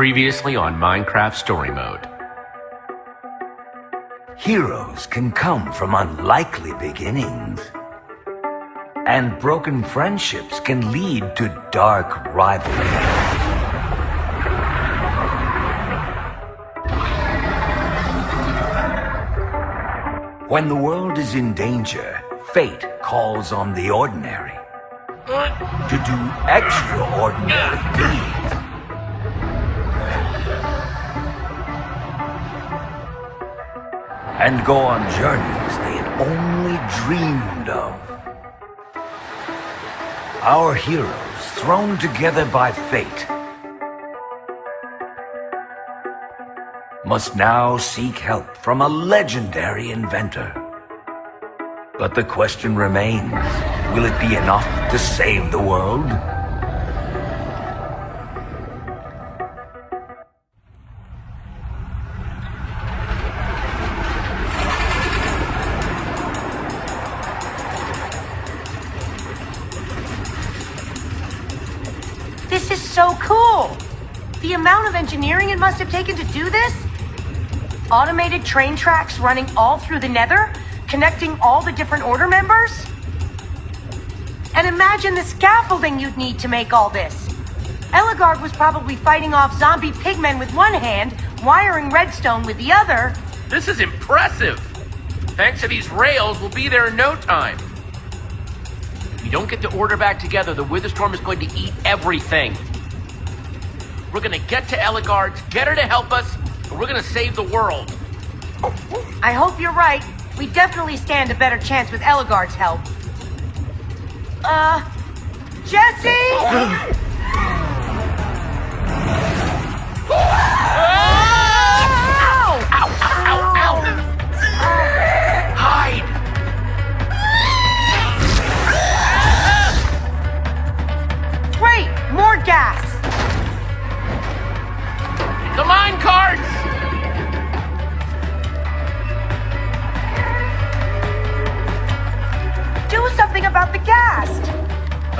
Previously on Minecraft Story Mode. Heroes can come from unlikely beginnings. And broken friendships can lead to dark rivalry. When the world is in danger, fate calls on the ordinary to do extraordinary deeds. And go on journeys they had only dreamed of. Our heroes, thrown together by fate, must now seek help from a legendary inventor. But the question remains, will it be enough to save the world? Do this? Automated train tracks running all through the nether? Connecting all the different order members? And imagine the scaffolding you'd need to make all this. Ellegaard was probably fighting off zombie pigmen with one hand, wiring redstone with the other. This is impressive! Thanks to these rails, we'll be there in no time. If we don't get the order back together, the Witherstorm is going to eat everything. We're gonna get to Ellegaard's, get her to help us, and we're gonna save the world. I hope you're right. We definitely stand a better chance with Ellegaard's help. Uh, Jesse?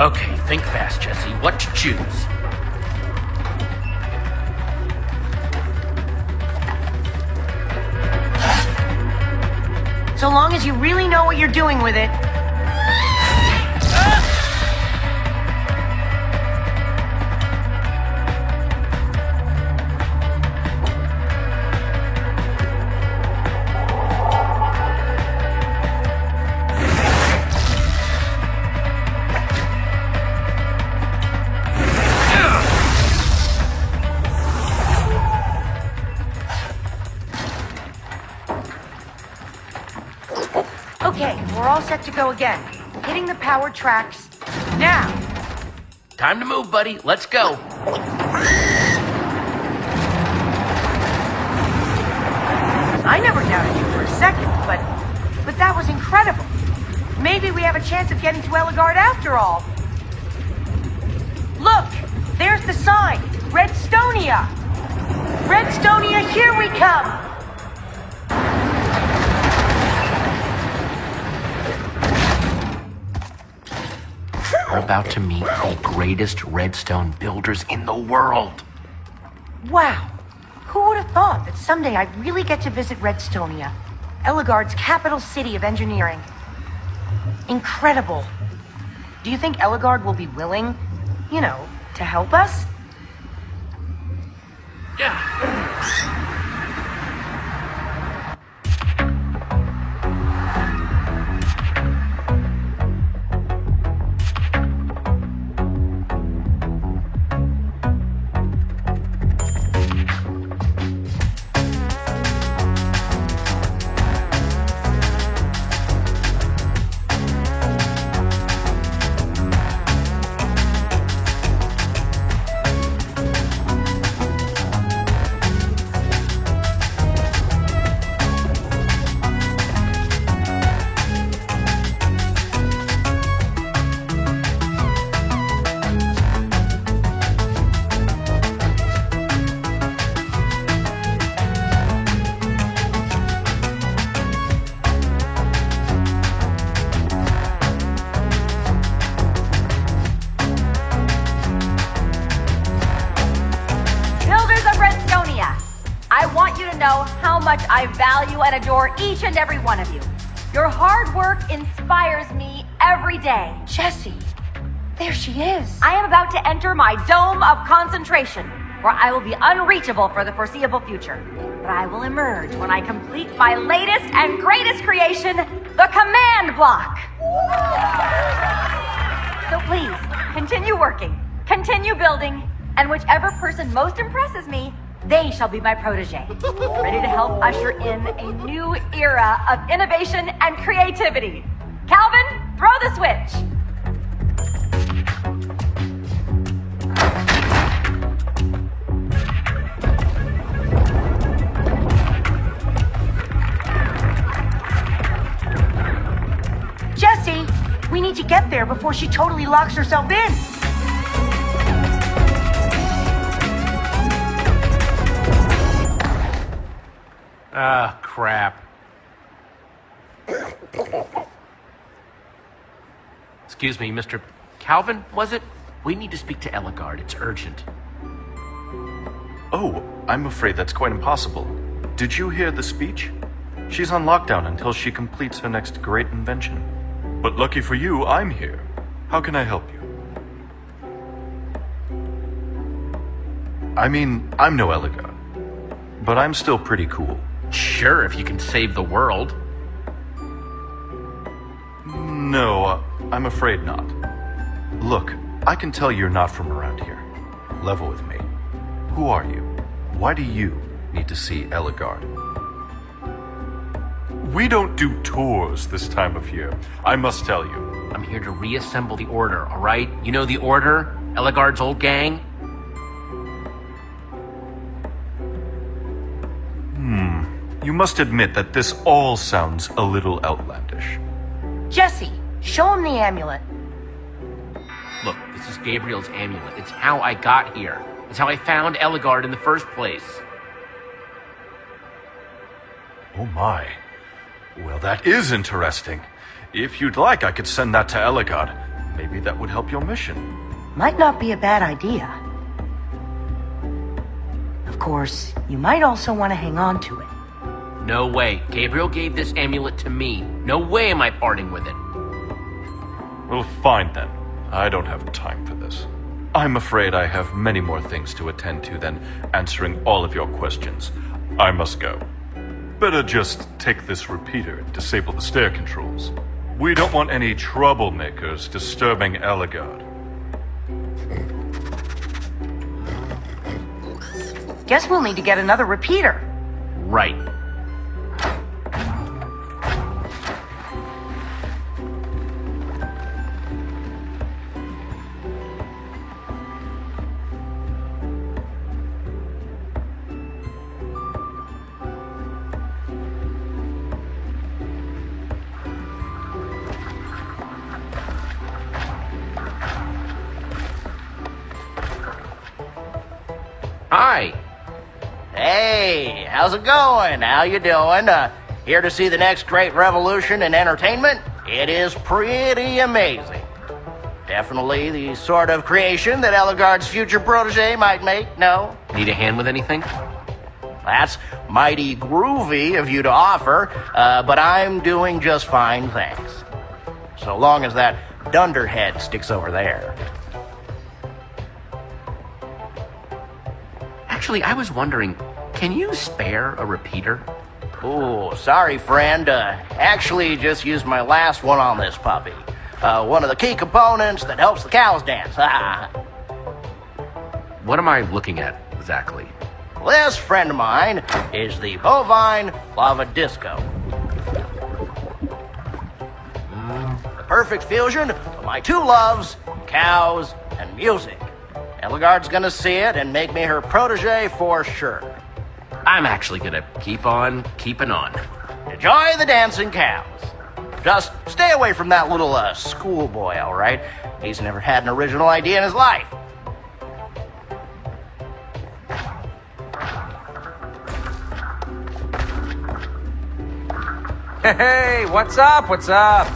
Okay, think fast, Jesse. What to choose? So long as you really know what you're doing with it. Set to go again. Hitting the power tracks now. Time to move, buddy. Let's go. I never doubted you for a second, but but that was incredible. Maybe we have a chance of getting to Ellegaard after all. Look, there's the sign. Redstonia. Redstonia, here we come. We're about to meet the greatest redstone builders in the world. Wow. Who would have thought that someday I'd really get to visit Redstonia, Ellegaard's capital city of engineering? Incredible. Do you think Ellegaard will be willing, you know, to help us? Yeah. Enter my dome of concentration, where I will be unreachable for the foreseeable future. But I will emerge when I complete my latest and greatest creation, the command block. So please, continue working, continue building, and whichever person most impresses me, they shall be my protege, ready to help usher in a new era of innovation and creativity. Calvin, throw the switch. Need to get there before she totally locks herself in. Ah, crap. Excuse me, Mr. Calvin, was it? We need to speak to Ellegaard. It's urgent. Oh, I'm afraid that's quite impossible. Did you hear the speech? She's on lockdown until she completes her next great invention. But lucky for you, I'm here. How can I help you? I mean, I'm no Ellegaard, but I'm still pretty cool. Sure, if you can save the world. No, uh, I'm afraid not. Look, I can tell you're not from around here. Level with me. Who are you? Why do you need to see Ellegaard? We don't do tours this time of year, I must tell you. I'm here to reassemble the Order, all right? You know the Order? Ellegaard's old gang? Hmm. You must admit that this all sounds a little outlandish. Jesse, show him the amulet. Look, this is Gabriel's amulet. It's how I got here. It's how I found Ellegaard in the first place. Oh my. Well, that is interesting. If you'd like, I could send that to Ellegaard. Maybe that would help your mission. Might not be a bad idea. Of course, you might also want to hang on to it. No way. Gabriel gave this amulet to me. No way am I parting with it. Well, fine then. I don't have time for this. I'm afraid I have many more things to attend to than answering all of your questions. I must go. Better just take this repeater and disable the stair controls. We don't want any troublemakers disturbing Ellegaard. Guess we'll need to get another repeater. Right. How's it going? How you doing? Uh, here to see the next great revolution in entertainment? It is pretty amazing. Definitely the sort of creation that Ellegaard's future protege might make, no? Need a hand with anything? That's mighty groovy of you to offer, uh, but I'm doing just fine, thanks. So long as that dunderhead sticks over there. Actually, I was wondering, can you spare a repeater? Ooh, sorry, friend. Uh, actually, just used my last one on this puppy. Uh, one of the key components that helps the cows dance. What am I looking at exactly? this friend of mine is the bovine lava disco. The perfect fusion of my two loves, cows and music. Ellegaard's gonna see it and make me her protege for sure. I'm actually gonna keep on keeping on. Enjoy the dancing cows. Just stay away from that little uh, schoolboy, all right? He's never had an original idea in his life. Hey, what's up? What's up?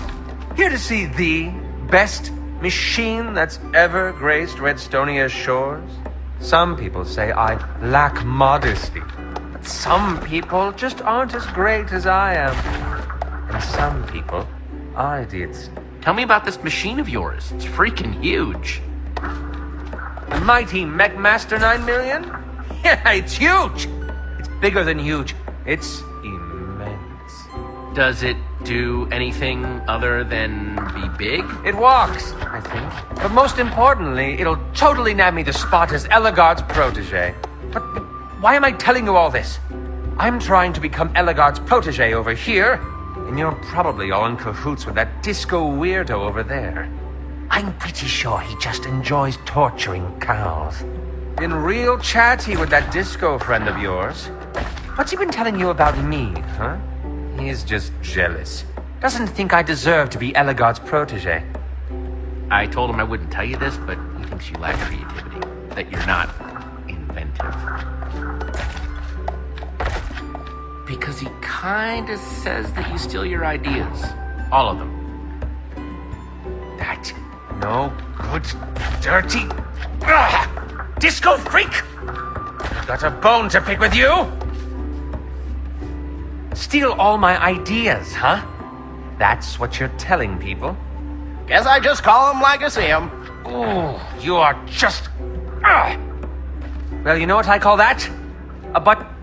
Here to see the best machine that's ever graced Redstonia's shores? Some people say I lack modesty. Some people just aren't as great as I am. And some people are idiots. Tell me about this machine of yours. It's freaking huge. The mighty MechMaster 9 million? Yeah, it's huge! It's bigger than huge. It's immense. Does it do anything other than be big? It walks, I think. But most importantly, it'll totally nab me the spot as Ellegaard's protege. But, but why am I telling you all this? I'm trying to become Ellegaard's protege over here, and you're probably all in cahoots with that disco weirdo over there. I'm pretty sure he just enjoys torturing cows. Been real chatty with that disco friend of yours. What's he been telling you about me, huh? He's just jealous. Doesn't think I deserve to be Ellegaard's protege. I told him I wouldn't tell you this, but he thinks you lack creativity. That you're not inventive. Because he kinda says that you steal your ideas. All of them. That no good, dirty Ugh! disco freak! I've got a bone to pick with you! Steal all my ideas, huh? That's what you're telling people? Guess I just call him like I see him. Ooh, you are just. Ugh. Well, you know what I call that? A butt.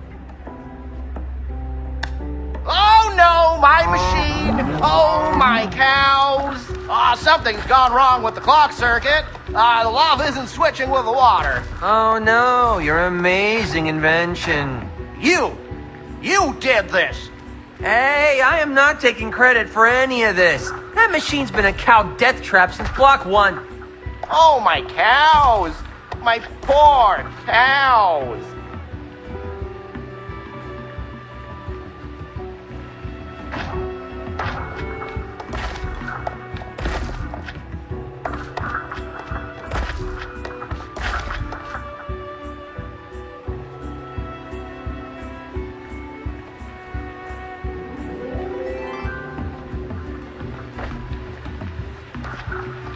Oh no, my machine! Oh my cows! Ah, something's gone wrong with the clock circuit. Ah, the lava isn't switching with the water. Oh no, your amazing invention. You! You did this! Hey, I am not taking credit for any of this. That machine's been a cow death trap since block one. Oh my cows! My poor cows!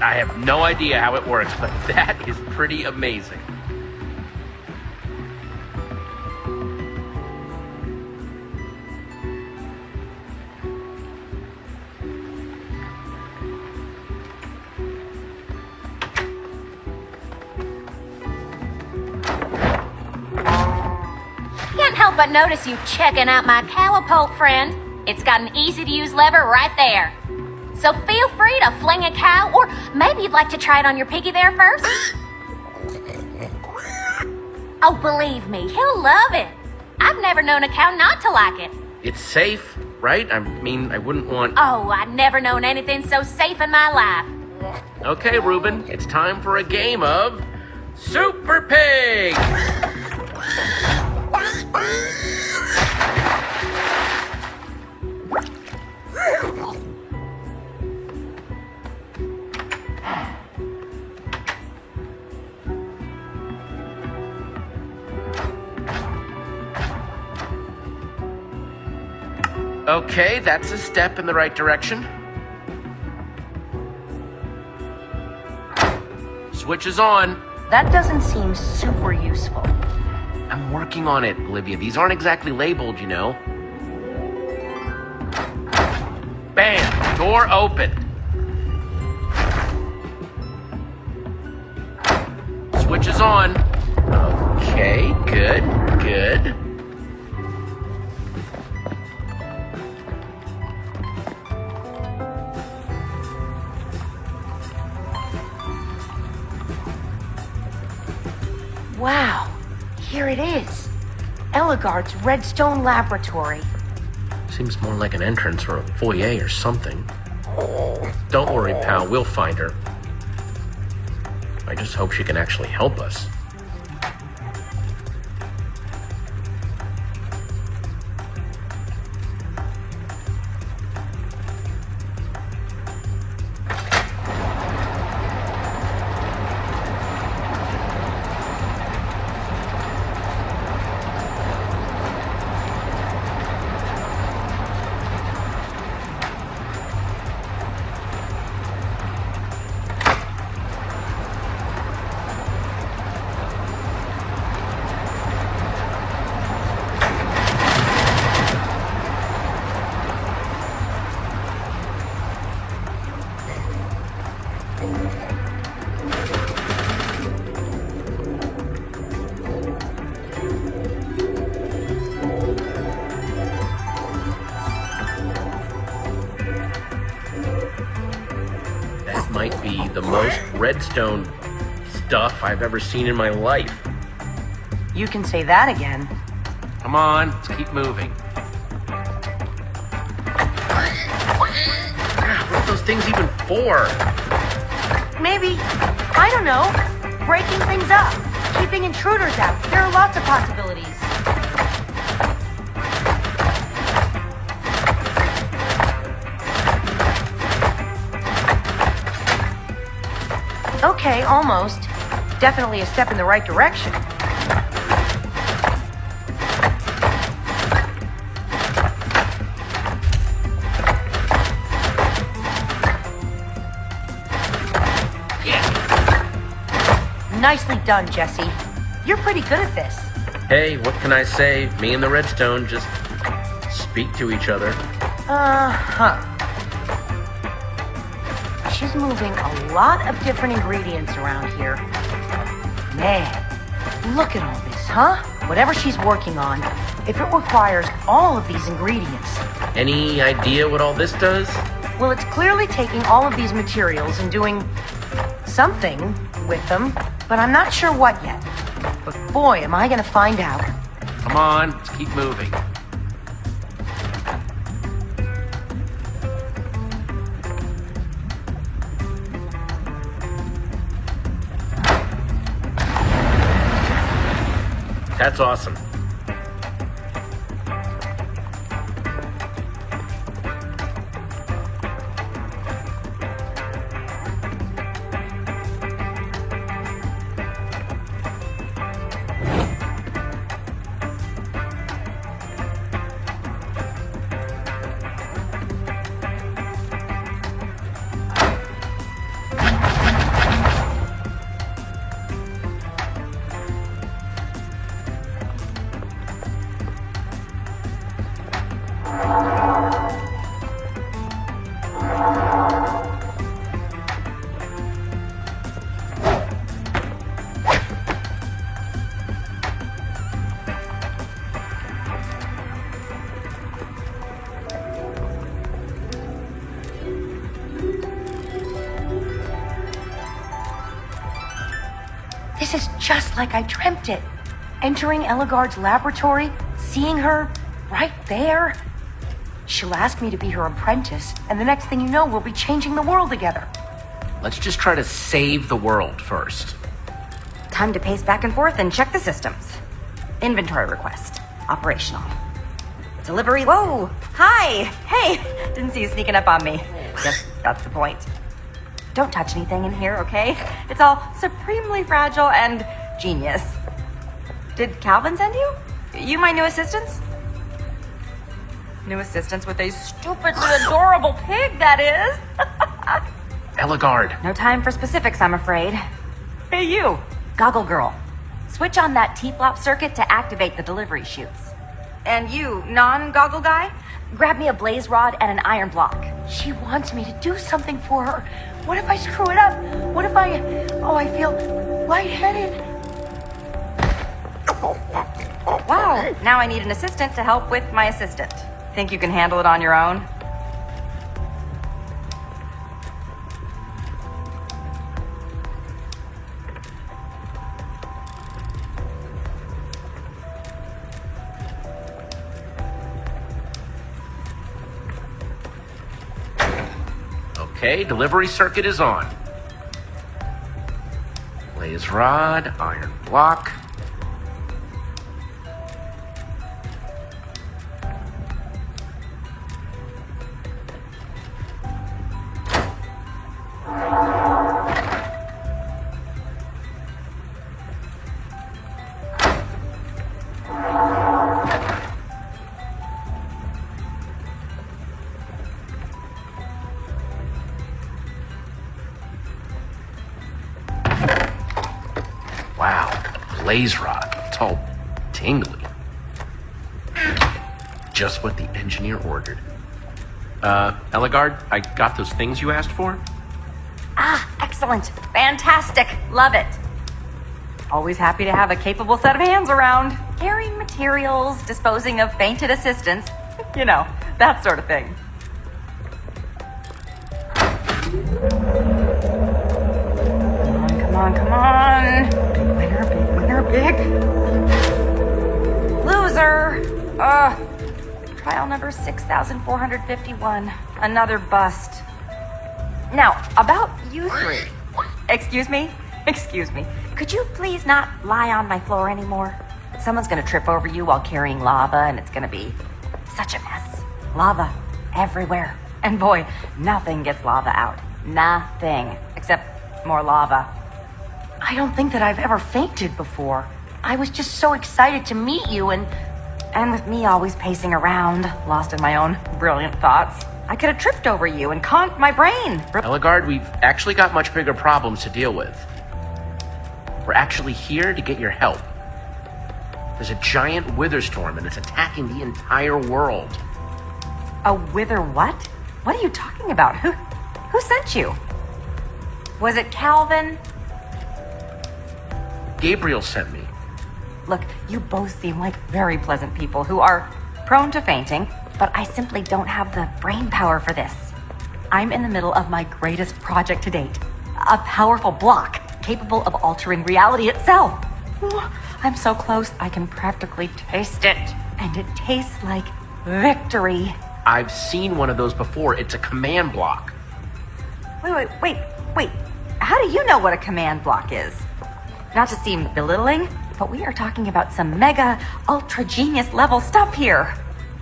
I have no idea how it works, but that is pretty amazing. Can't help but notice you checking out my cowapult, friend. It's got an easy-to-use lever right there. So feel free to fling a cow, or maybe you'd like to try it on your piggy there first. Oh, believe me, he'll love it. I've never known a cow not to like it. It's safe, right? I mean, I wouldn't want. Oh, I've never known anything so safe in my life. Okay, Ruben, it's time for a game of Super Pig! Okay, that's a step in the right direction. Switch is on. That doesn't seem super useful. I'm working on it, Olivia. These aren't exactly labeled, you know. Bam! Door open. Switch is on. Okay, good, good. Redstone Laboratory. Seems more like an entrance or a foyer or something. Don't worry, pal. We'll find her. I just hope she can actually help us. Ever seen in my life. You can say that again. Come on, let's keep moving. What are those things even for? Maybe, I don't know, breaking things up, keeping intruders out. There are lots of possibilities. Okay, almost. Definitely a step in the right direction. Yeah. Nicely done, Jesse. You're pretty good at this. Hey, what can I say? Me and the redstone just speak to each other. Uh huh. She's moving a lot of different ingredients around here. Man, look at all this, huh? Whatever she's working on, if it requires all of these ingredients, Any idea what all this does? well, it's clearly taking all of these materials and doing something with them, but I'm not sure what yet. But boy, am I gonna find out. Come on, let's keep moving. That's awesome. Just like I dreamt it. Entering Ellegaard's laboratory, seeing her right there. She'll ask me to be her apprentice, and the next thing you know, we'll be changing the world together. Let's just try to save the world first. Time to pace back and forth and check the systems. Inventory request. Operational. Delivery. Whoa! Hi! Hey! Didn't see you sneaking up on me. Guess that's the point. Don't touch anything in here, okay? It's all supremely fragile and genius. Did Calvin send you? You my new assistants? New assistants with a stupidly adorable pig, that is. Ellegaard, No time for specifics, I'm afraid. Hey, you! Goggle Girl. Switch on that T-flop circuit to activate the delivery chutes. And you, non-goggle guy, grab me a blaze rod and an iron block. She wants me to do something for her. What if I screw it up? What if I. Oh, I feel lightheaded. Wow, now I need an assistant to help with my assistant. Think you can handle it on your own? Okay, delivery circuit is on. Blaze rod, iron block. Blaze rod. It's all tingly. Just what the engineer ordered. Uh, Ellegaard, I got those things you asked for? Ah, excellent. Fantastic. Love it. Always happy to have a capable set of hands around. Carrying materials, disposing of fainted assistants. You know, that sort of thing. Number 6451. Another bust. Now, about you three. Excuse me? Excuse me. Could you please not lie on my floor anymore? Someone's gonna trip over you while carrying lava, and it's gonna be such a mess. Lava everywhere. And boy, nothing gets lava out. Nothing. Except more lava. I don't think that I've ever fainted before. I was just so excited to meet you and. And with me always pacing around, lost in my own brilliant thoughts, I could have tripped over you and conked my brain. Ellegaard, we've actually got much bigger problems to deal with. We're actually here to get your help. There's a giant wither storm and it's attacking the entire world. A wither what? What are you talking about? Who who sent you? Was it Calvin? Gabriel sent me. Look, you both seem like very pleasant people who are prone to fainting, but I simply don't have the brain power for this. I'm in the middle of my greatest project to date. A powerful block capable of altering reality itself. I'm so close, I can practically taste it. And it tastes like victory. I've seen one of those before. It's a command block. Wait, wait, wait, wait. How do you know what a command block is? Not to seem belittling, but we are talking about some mega, ultra genius level stuff here.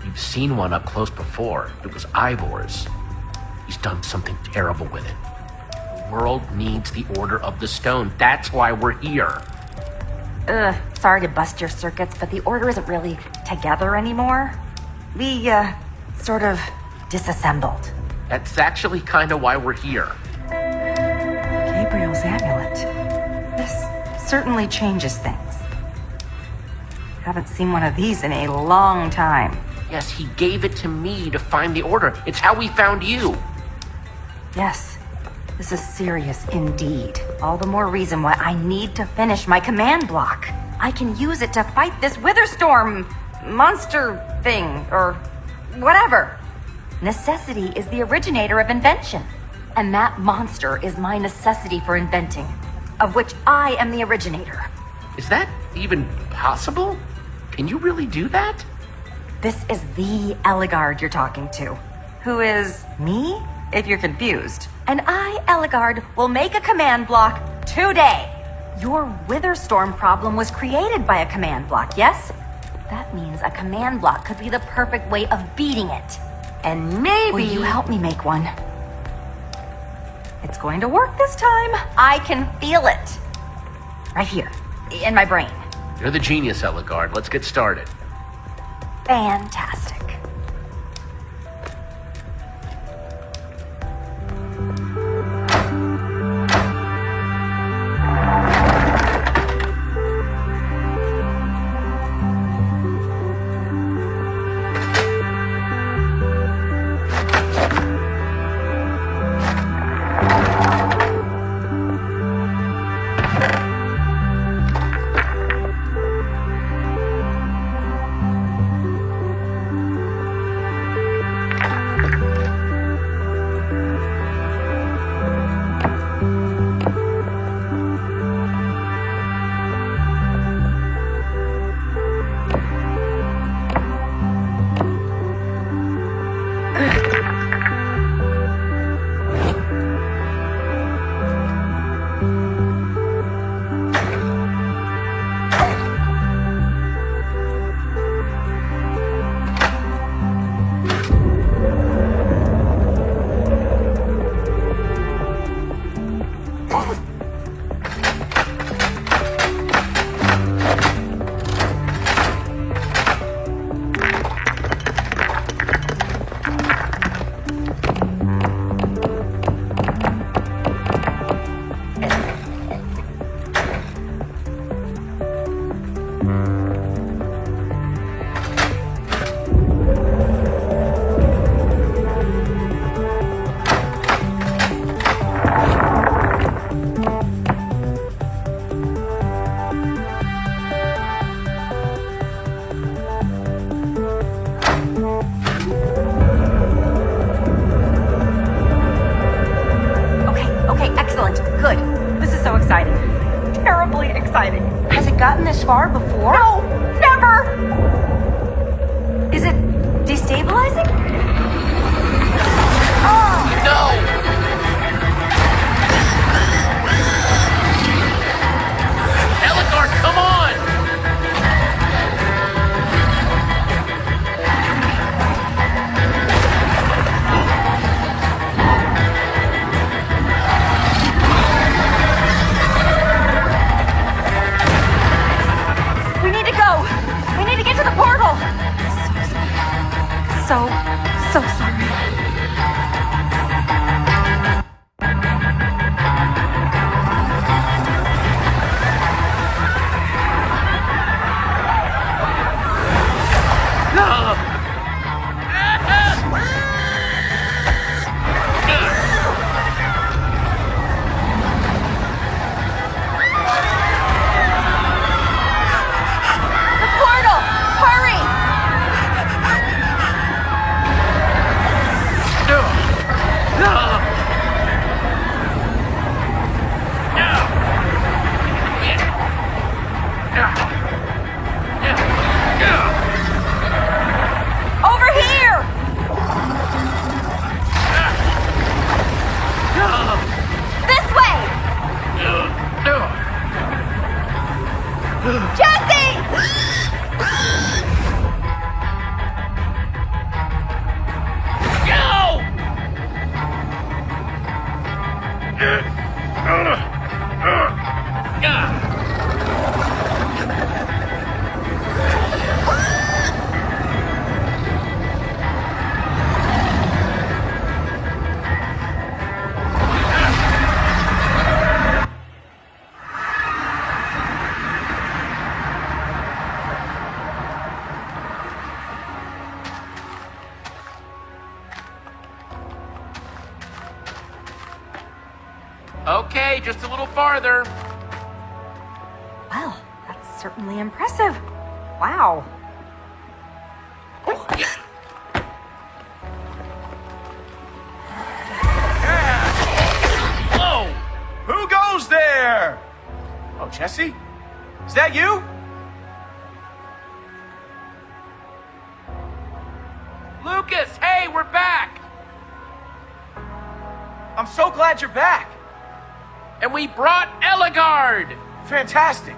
You've seen one up close before. It was Ivor's. He's done something terrible with it. The world needs the Order of the Stone. That's why we're here. Ugh, sorry to bust your circuits, but the Order isn't really together anymore. We, uh, sort of disassembled. That's actually kind of why we're here. Gabriel's amulet. This certainly changes things. Haven't seen one of these in a long time. Yes, he gave it to me to find the Order. It's how we found you. Yes, this is serious indeed. All the more reason why I need to finish my command block. I can use it to fight this Witherstorm monster thing, or whatever. Necessity is the originator of invention. And that monster is my necessity for inventing, of which I am the originator. Is that even possible? Can you really do that? This is the Ellegaard you're talking to. Who is me, if you're confused. And I, Ellegaard, will make a command block today. Your Witherstorm problem was created by a command block, yes? That means a command block could be the perfect way of beating it. And maybe. Will you help me make one? It's going to work this time. I can feel it. Right here, in my brain. You're the genius, Ellegaard. Let's get started. Fantastic. The farther. Well, that's certainly impressive. Wow. Oh. Whoa! Oh, who goes there? Oh, Jesse? Is that you? Lucas, hey, we're back! I'm so glad you're back. And we brought Ellegaard! Fantastic.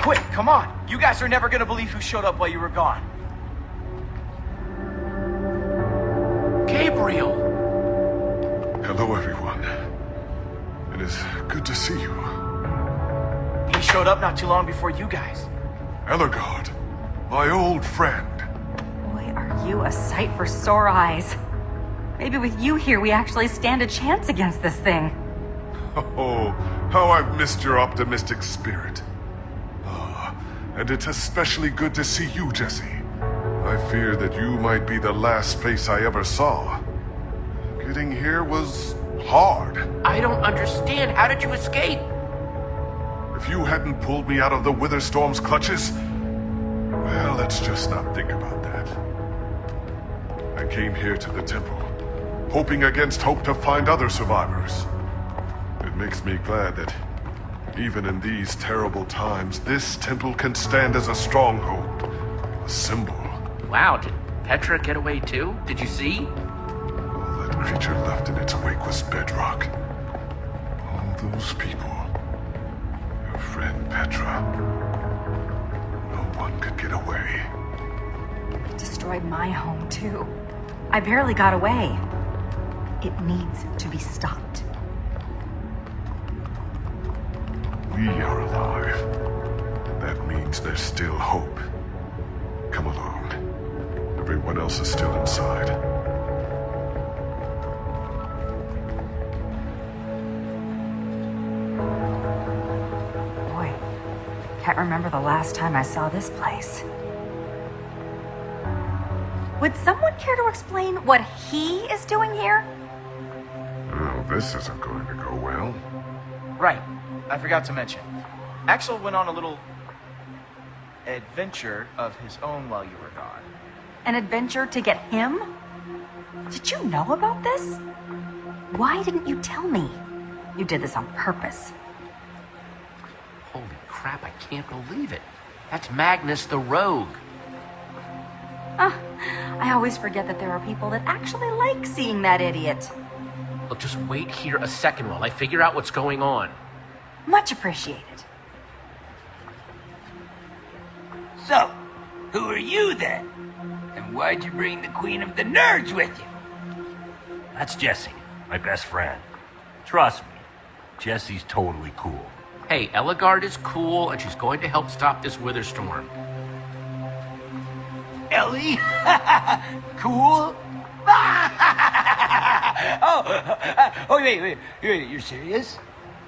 Quick, come on. You guys are never gonna believe who showed up while you were gone. Gabriel! Hello, everyone. It is good to see you. He showed up not too long before you guys. Ellegaard, my old friend. Boy, are you a sight for sore eyes. Maybe with you here, we actually stand a chance against this thing. Oh, how I've missed your optimistic spirit. Ah, and it's especially good to see you, Jesse. I fear that you might be the last face I ever saw. Getting here was hard. I don't understand. How did you escape? If you hadn't pulled me out of the Witherstorm's clutches, well, let's just not think about that. I came here to the temple, hoping against hope to find other survivors. It makes me glad that even in these terrible times, this temple can stand as a stronghold, a symbol. Wow, did Petra get away too? Did you see? All that creature left in its wake was bedrock. All those people. Your friend Petra. No one could get away. It destroyed my home, too. I barely got away. It needs to be stopped. We are alive. That means there's still hope. Come along. Everyone else is still inside. Boy, can't remember the last time I saw this place. Would someone care to explain what he is doing here? Oh, this isn't going to go well. Right. I forgot to mention. Axel went on a little adventure of his own while you were gone. An adventure to get him? Did you know about this? Why didn't you tell me? You did this on purpose. Holy crap, I can't believe it. That's Magnus the Rogue. Ah, I always forget that there are people that actually like seeing that idiot. Look, just wait here a second while I figure out what's going on. Much appreciated. So, who are you then? And why'd you bring the Queen of the Nerds with you? That's Jesse, my best friend. Trust me, Jesse's totally cool. Hey, Ellegaard is cool, and she's going to help stop this Witherstorm. Ellie? cool? oh, uh, oh, wait, wait, wait, you're serious?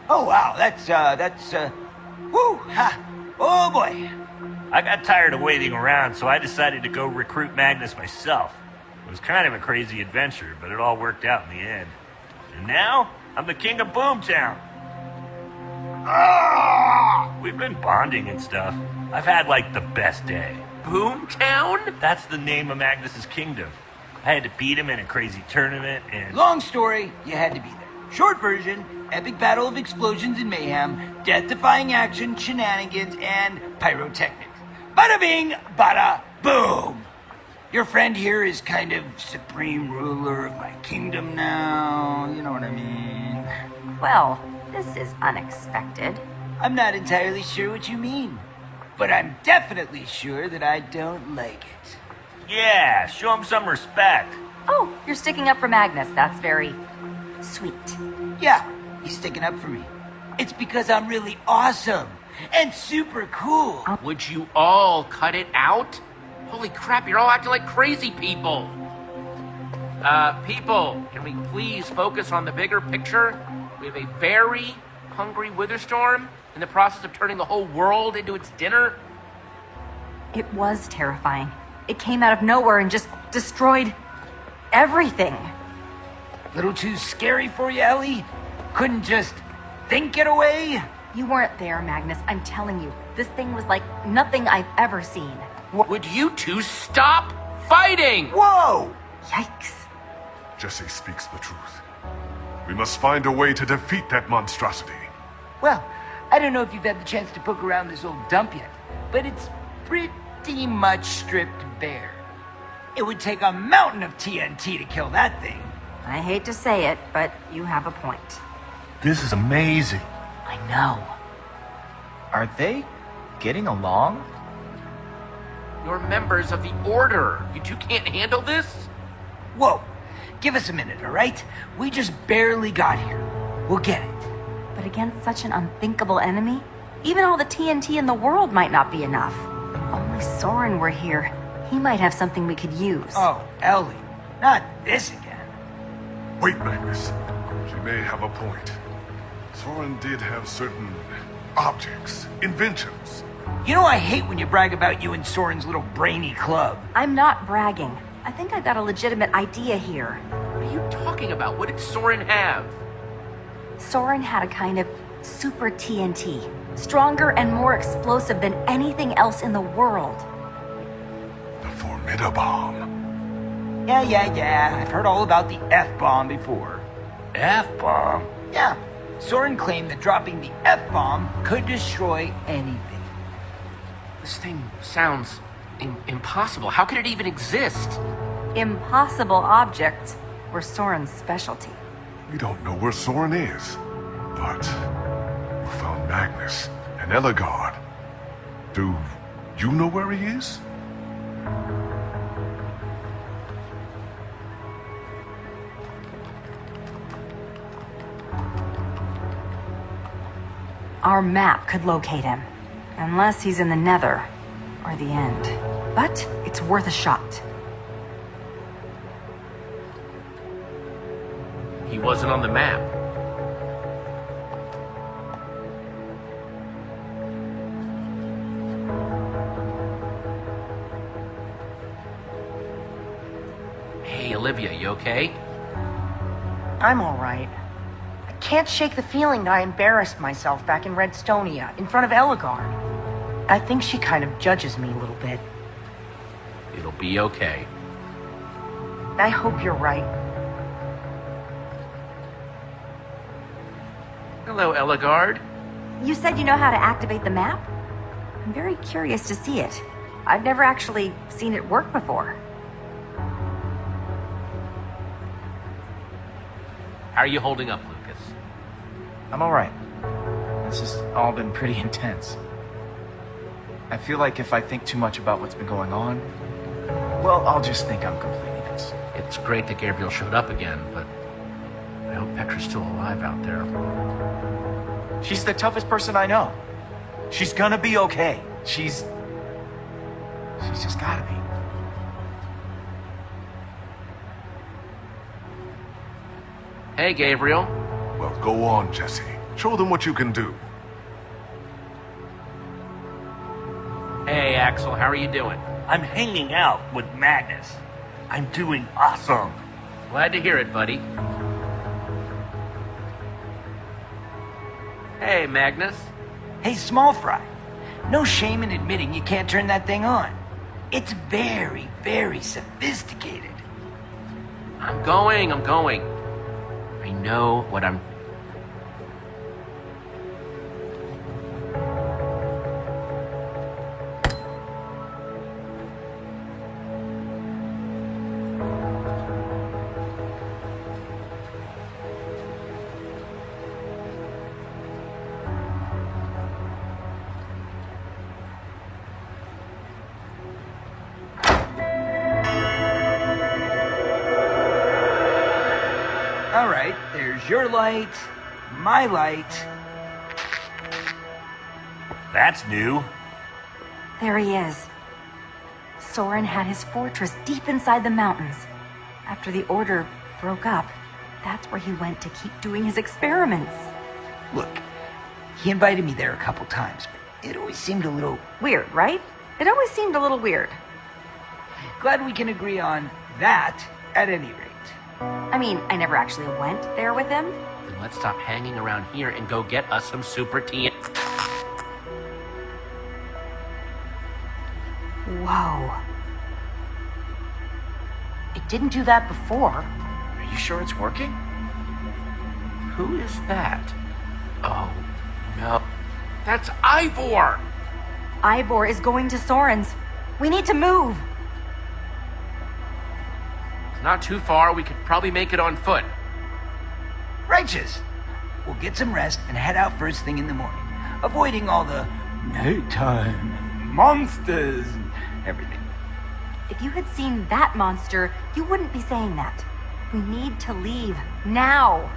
Oh, wow, that's, uh, that's, uh, whoo, ha, oh boy. I got tired of waiting around, so I decided to go recruit Magnus myself. It was kind of a crazy adventure, but it all worked out in the end. And now, I'm the king of Boomtown. Ah! We've been bonding and stuff. I've had, like, the best day. Boomtown? That's the name of Magnus's kingdom. I had to beat him in a crazy tournament, and... Long story, you had to be there. Short version, epic battle of explosions and mayhem, death-defying action, shenanigans, and pyrotechnics. Bada bing, bada boom! Your friend here is kind of supreme ruler of my kingdom now, you know what I mean? Well, this is unexpected. I'm not entirely sure what you mean, but I'm definitely sure that I don't like it. Yeah, show him some respect. Oh, you're sticking up for Magnus. That's very sweet. Yeah, he's sticking up for me. It's because I'm really awesome and super cool. Would you all cut it out? Holy crap, you're all acting like crazy people. Uh, people, can we please focus on the bigger picture? We have a very hungry Witherstorm in the process of turning the whole world into its dinner. It was terrifying. It came out of nowhere and just destroyed everything. Little too scary for you, Ellie? Couldn't just think it away? You weren't there, Magnus. I'm telling you, this thing was like nothing I've ever seen. Would you two stop fighting? Whoa! Yikes. Jesse speaks the truth. We must find a way to defeat that monstrosity. Well, I don't know if you've had the chance to poke around this old dump yet, but it's pretty much stripped bare. It would take a mountain of TNT to kill that thing. I hate to say it, but you have a point. This is amazing. I know. Are they getting along? You're members of the Order. You two can't handle this? Whoa, give us a minute, all right? We just barely got here. We'll get it. But against such an unthinkable enemy, even all the TNT in the world might not be enough. If only Soren were here. He might have something we could use. Oh, Ellie, not this again. Wait, Magnus. She may have a point. Soren did have certain objects, inventions. You know I hate when you brag about you and Soren's little brainy club. I'm not bragging. I think I got a legitimate idea here. What are you talking about? What did Soren have? Soren had a kind of super TNT. Stronger and more explosive than anything else in the world. The Formidabomb. Yeah, yeah, yeah. I've heard all about the F-bomb before. F-bomb? Yeah. Soren claimed that dropping the F-bomb could destroy anything. This thing sounds im- impossible. How could it even exist? Impossible objects were Soren's specialty. We don't know where Soren is, but we found Magnus and Ellegaard. Do you know where he is? Our map could locate him. Unless he's in the nether. Or the end. But it's worth a shot. He wasn't on the map. Hey, Olivia, you okay? I'm all right. I can't shake the feeling that I embarrassed myself back in Redstonia in front of Ellegaard. I think she kind of judges me a little bit. It'll be okay. I hope you're right. Hello, Ellegaard. You said you know how to activate the map? I'm very curious to see it. I've never actually seen it work before. How are you holding up, Lucas? I'm alright. This has all been pretty intense. I feel like if I think too much about what's been going on, well, I'll just think I'm completely it. It's great that Gabriel showed up again, but I hope Petra's still alive out there. She's the toughest person I know. She's gonna be okay. She's... She's just gotta be. Hey, Gabriel. Well, go on, Jesse. Show them what you can do. Hey, Axel, how are you doing? I'm hanging out with Magnus. I'm doing awesome. Glad to hear it, buddy. Hey, Magnus. Hey, small fry. No shame in admitting you can't turn that thing on. It's very, very sophisticated. I'm going, I'm going. I know what I'm. There's your light, my light. That's new. There he is. Soren had his fortress deep inside the mountains. After the Order broke up, that's where he went to keep doing his experiments. Look, he invited me there a couple times, but it always seemed a little Weird, right? It always seemed a little weird. glad we can agree on that at any rate. I mean, I never actually went there with him. Then let's stop hanging around here and go get us some super tea. Whoa. It didn't do that before. Are you sure it's working? Who is that? Oh, no. That's Ivor! Ivor is going to Soren's. We need to move. It's not too far. We could probably make it on foot. Righteous. We'll get some rest and head out first thing in the morning, avoiding all the nighttime monsters and everything. If you had seen that monster, you wouldn't be saying that. We need to leave now.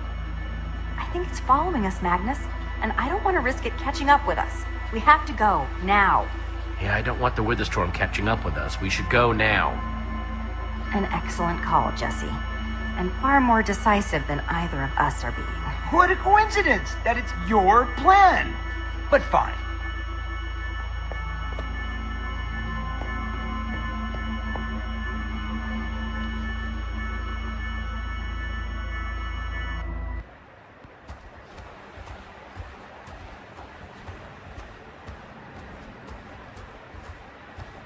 I think it's following us, Magnus, and I don't want to risk it catching up with us. We have to go now. Yeah, I don't want the Witherstorm catching up with us. We should go now. An excellent call, Jesse. And far more decisive than either of us are being. What a coincidence that it's your plan. But fine.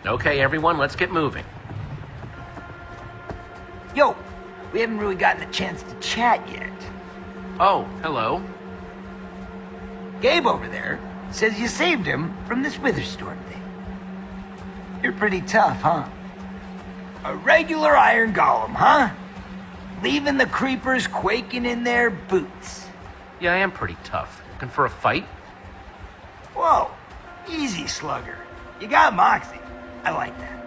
Okay, everyone, let's get moving. Yo, we haven't really gotten a chance to chat yet. Oh, hello. Gabe over there says you saved him from this Witherstorm thing. You're pretty tough, huh? A regular iron golem, huh? Leaving the creepers quaking in their boots. Yeah, I am pretty tough. Looking for a fight? Whoa, easy slugger. You got moxie. I like that.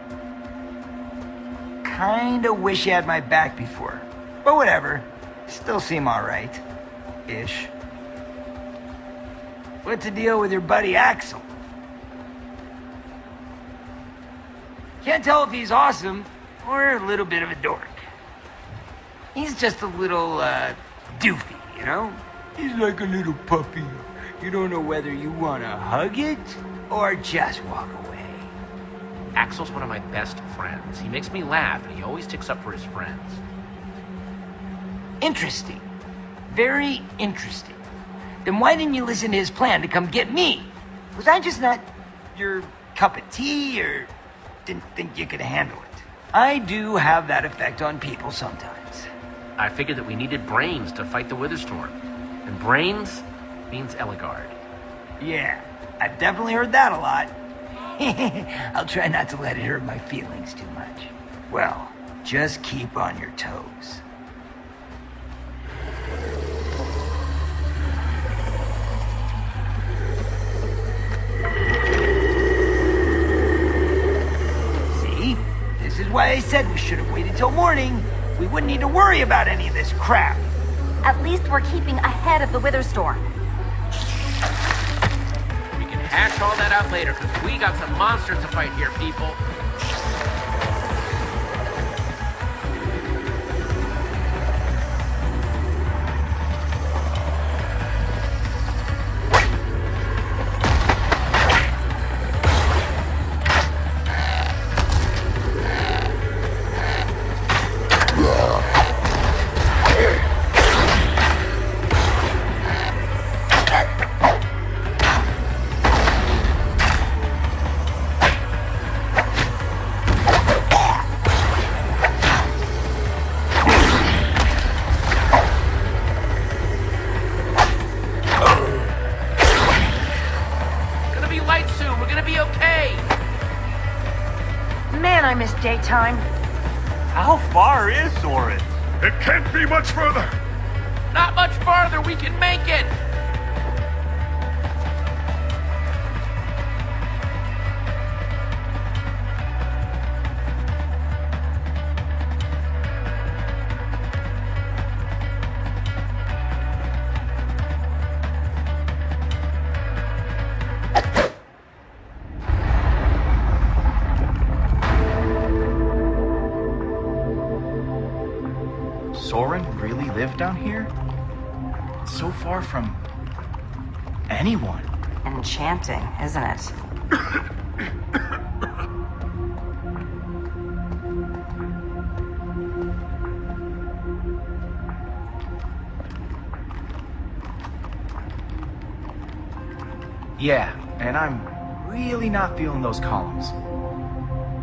Kinda wish you had my back before. But whatever. Still seem alright. Ish. What's the deal with your buddy Axel? Can't tell if he's awesome or a little bit of a dork. He's just a little, uh, doofy, you know? He's like a little puppy. You don't know whether you want to hug it or just walk away. Axel's one of my best friends. He makes me laugh, and he always sticks up for his friends. Interesting. Very interesting. Then why didn't you listen to his plan to come get me? Was I just not your cup of tea or didn't think you could handle it? I do have that effect on people sometimes. I figured that we needed brains to fight the Witherstorm. And brains means Ellegaard. Yeah, I've definitely heard that a lot. I'll try not to let it hurt my feelings too much. Well, just keep on your toes. See? This is why I said we should have waited till morning. We wouldn't need to worry about any of this crap. At least we're keeping ahead of the wither storm. Hash all that out later, because we got some monsters to fight here, people. I down here? It's so far from anyone. Enchanting, isn't it? Yeah, and I'm really not feeling those columns.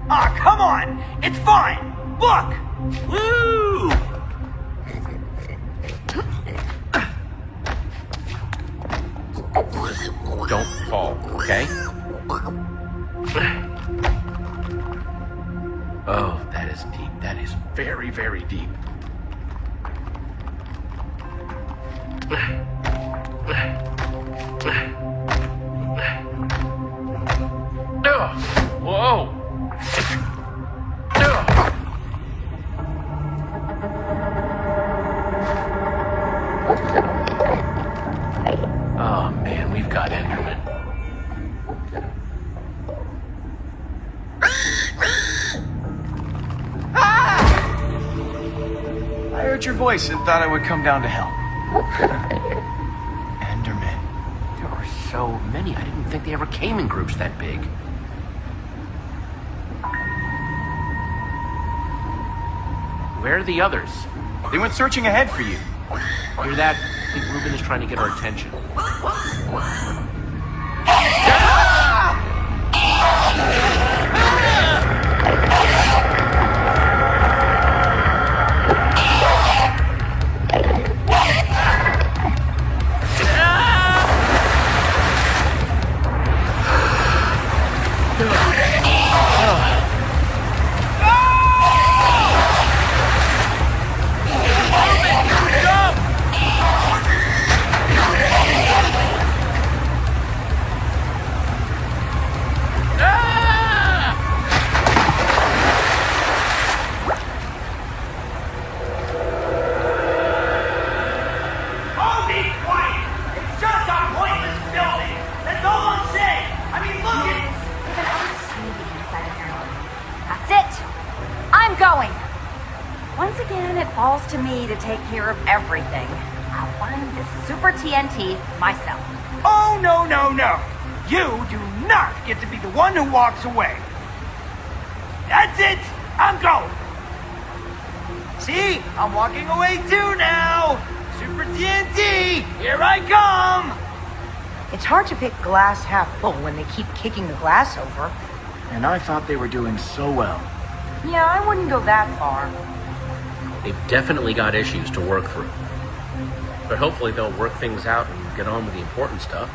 Ah, come on! It's fine! Look! Woo! Voice and thought I would come down to help. Enderman. There are so many. I didn't think they ever came in groups that big. Where are the others? They went searching ahead for you. Hear that? I think Reuben is trying to get our attention. Falls to me to take care of everything. I'll find this super TNT myself. Oh, no, no, no! You do not get to be the one who walks away! That's it! I'm going! See? I'm walking away too now! Super TNT! Here I come! It's hard to pick glass half full when they keep kicking the glass over. And I thought they were doing so well. Yeah, I wouldn't go that far. They've definitely got issues to work through. But hopefully they'll work things out and get on with the important stuff.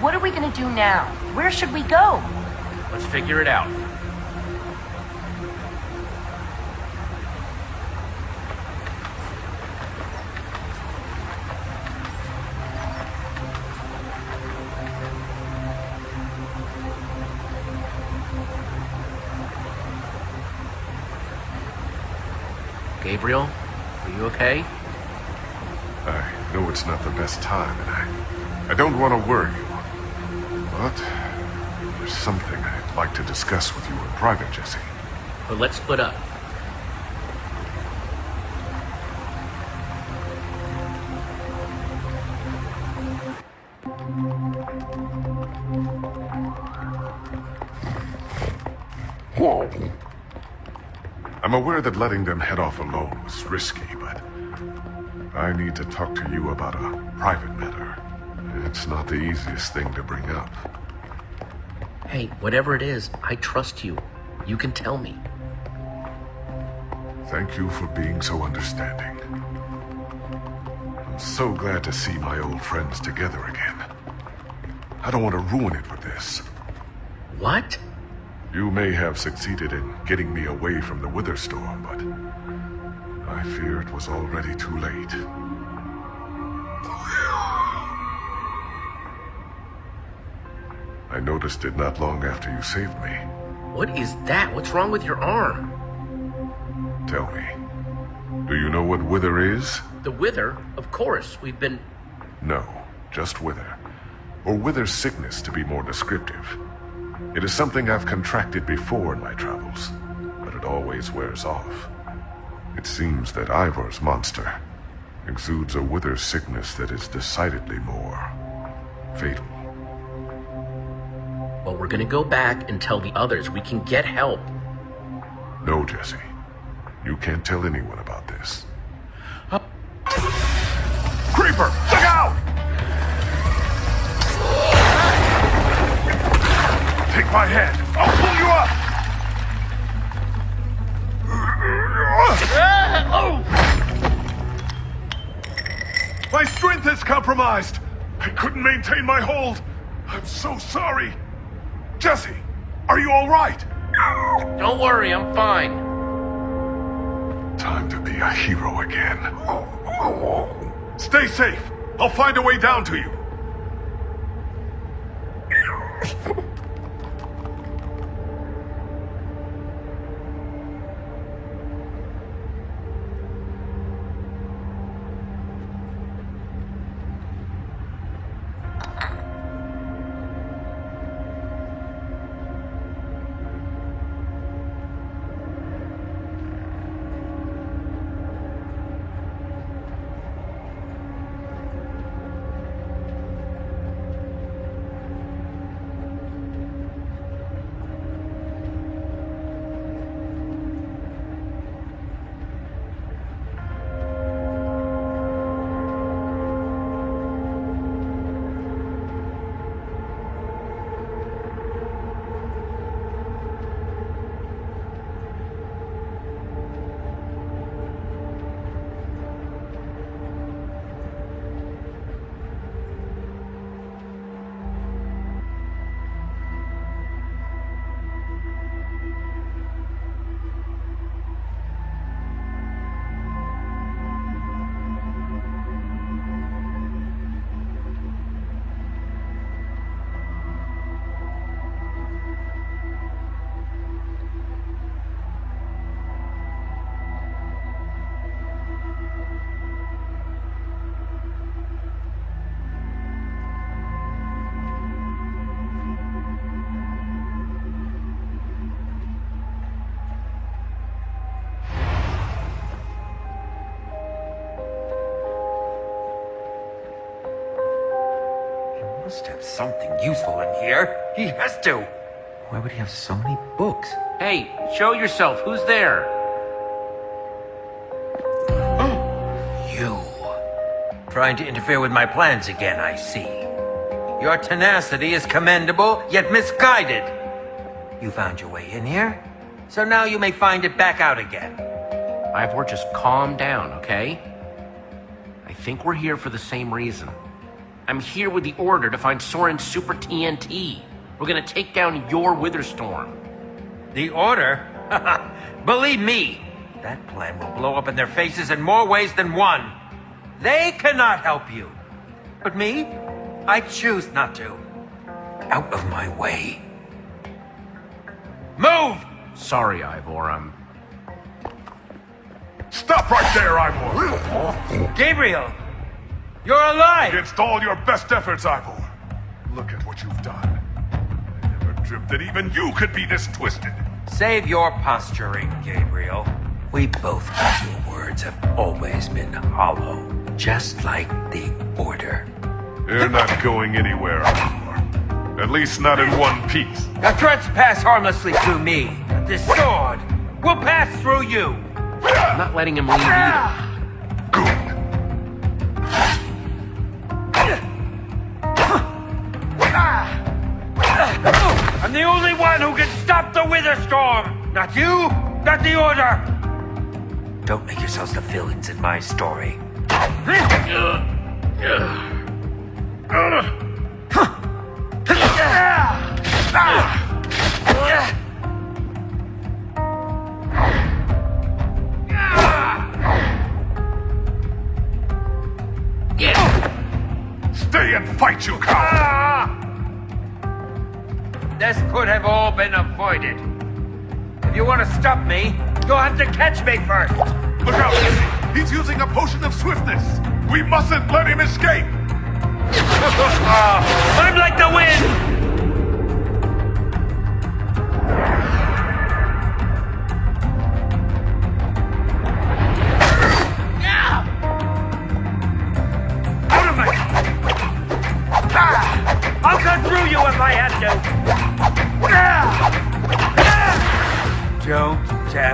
What are we going to do now? Where should we go? Let's figure it out. Gabriel, are you okay? I know it's not the best time, and I, I don't want to worry you. But there's something I'd like to discuss with you in private, Jesse. But let's split up. Aware that letting them head off alone was risky, but I need to talk to you about a private matter. It's not the easiest thing to bring up. Hey, whatever it is, I trust you. You can tell me. Thank you for being so understanding. I'm so glad to see my old friends together again. I don't want to ruin it with this. What? You may have succeeded in getting me away from the Wither Storm, but I fear it was already too late. I noticed it not long after you saved me. What is that? What's wrong with your arm? Tell me, do you know what Wither is? The wither? Of course. We've been. No, just Wither. Or Wither sickness, to be more descriptive. It is something I've contracted before in my travels, but it always wears off. It seems that Ivor's monster exudes a Wither sickness that is decidedly more fatal. Well, we're gonna go back and tell the others we can get help. No, Jesse. You can't tell anyone about this. Creeper! Take my hand. I'll pull you up! My strength is compromised. I couldn't maintain my hold. I'm so sorry. Jesse, are you all right? Don't worry, I'm fine. Time to be a hero again. Stay safe. I'll find a way down to you. Must have something useful in here. He has to. Why would he have so many books? Hey, show yourself. Who's there? You. Trying to interfere with my plans again, I see. Your tenacity is commendable, yet misguided. You found your way in here, so now you may find it back out again. Ivor, just calm down, okay? I think we're here for the same reason. I'm here with the order to find Soren's Super TNT. We're gonna take down your Witherstorm. The order? Believe me, that plan will blow up in their faces in more ways than one. They cannot help you. But me? I choose not to. Out of my way. Move! Sorry, Ivor, I'm... Stop right there, Ivor! Gabriel! You're alive! Against all your best efforts, Ivor. Look at what you've done. I never dreamt that even you could be this twisted. Save your posturing, Gabriel. We both know your words have always been hollow, just like the Order. You're not going anywhere, Ivor. At least not in one piece. The threats pass harmlessly through me, but this sword will pass through you. I'm not letting him leave either. Witherstorm! Not you, not the Order! Don't make yourselves the villains in my story. Stay and fight, you coward! This could have all been avoided. You want to stop me, you'll have to catch me first. Look out! He's using a potion of swiftness! We mustn't let him escape! I'm like the wind! Out of my... Ah! I'll cut through you if I have to. Your.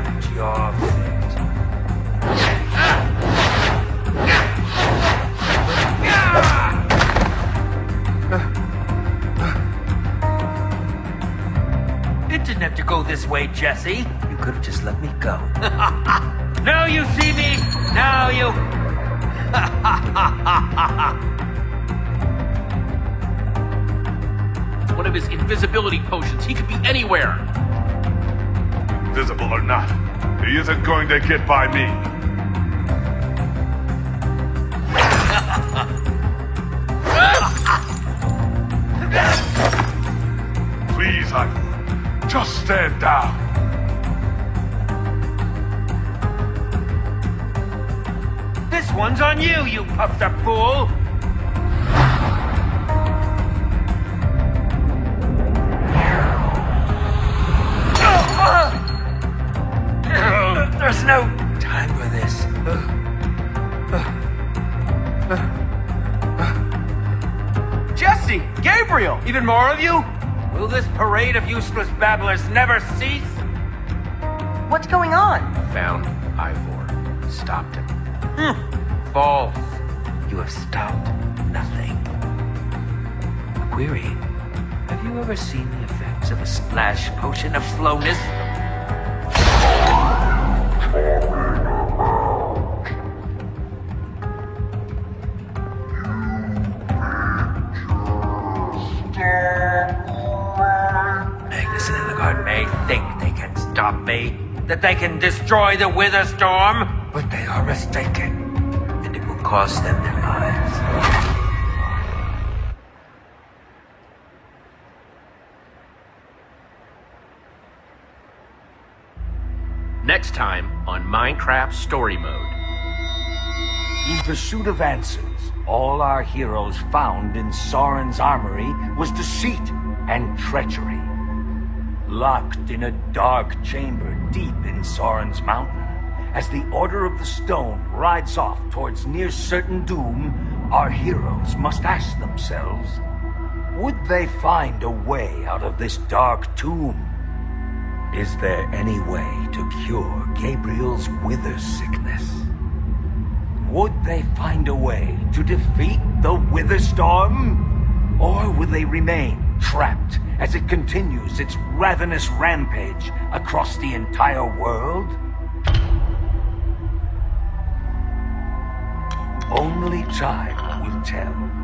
It didn't have to go this way, Jesse. You could have just let me go. now you see me. Now you. One of his invisibility potions. He could be anywhere. Visible or not, he isn't going to get by me. Please, Ivor, just stand down. This one's on you, you puffed up fool. Parade of useless babblers never cease? What's going on? Found Ivor. Stopped him. Hmm. False. You have stopped nothing. Query. Have you ever seen the effects of a splash potion of slowness? Magnus may think they can stop me, that they can destroy the Witherstorm, but they are mistaken, and it will cost them their lives. Next time on Minecraft Story Mode. In pursuit of answers, all our heroes found in Soren's armory was deceit and treachery. Locked in a dark chamber deep in Soren's mountain, as the Order of the Stone rides off towards near certain doom, our heroes must ask themselves, would they find a way out of this dark tomb? Is there any way to cure Gabriel's wither sickness? Would they find a way to defeat the Witherstorm? Or will they remain trapped as it continues its ravenous rampage across the entire world? Only time will tell.